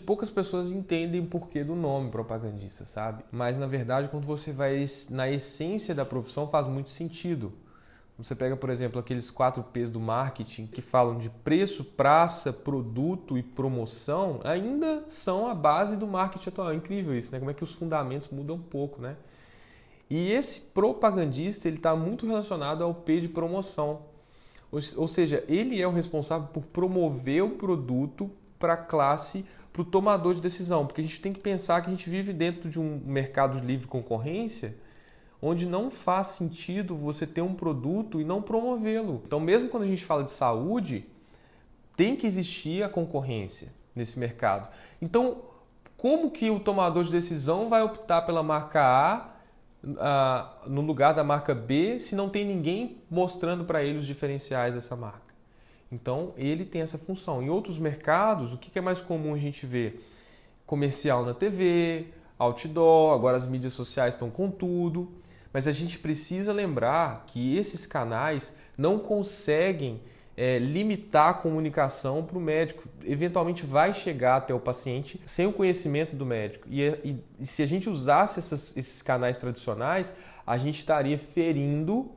Poucas pessoas entendem o porquê do nome propagandista, sabe? Mas na verdade, quando você vai na essência da profissão, faz muito sentido. Você pega, por exemplo, aqueles quatro P's do marketing que falam de preço, praça, produto e promoção, ainda são a base do marketing atual. É incrível isso, né? Como é que os fundamentos mudam um pouco, né? E esse propagandista ele está muito relacionado ao P de promoção. Ou seja, ele é o responsável por promover o produto para a classe, para o tomador de decisão. Porque a gente tem que pensar que a gente vive dentro de um mercado de livre concorrência onde não faz sentido você ter um produto e não promovê-lo. Então, mesmo quando a gente fala de saúde, tem que existir a concorrência nesse mercado. Então, como que o tomador de decisão vai optar pela marca A uh, no lugar da marca B se não tem ninguém mostrando para ele os diferenciais dessa marca. Então, ele tem essa função. Em outros mercados, o que é mais comum a gente ver? Comercial na TV, outdoor, agora as mídias sociais estão com tudo. Mas a gente precisa lembrar que esses canais não conseguem é, limitar a comunicação para o médico. Eventualmente vai chegar até o paciente sem o conhecimento do médico. E, e, e se a gente usasse essas, esses canais tradicionais, a gente estaria ferindo,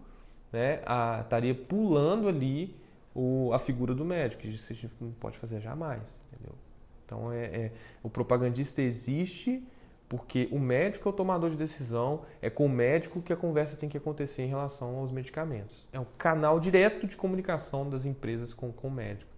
né, a, estaria pulando ali o, a figura do médico. Isso a gente não pode fazer jamais. Entendeu? Então, é, é o propagandista existe porque o médico é o tomador de decisão, é com o médico que a conversa tem que acontecer em relação aos medicamentos. É um canal direto de comunicação das empresas com, com o médico.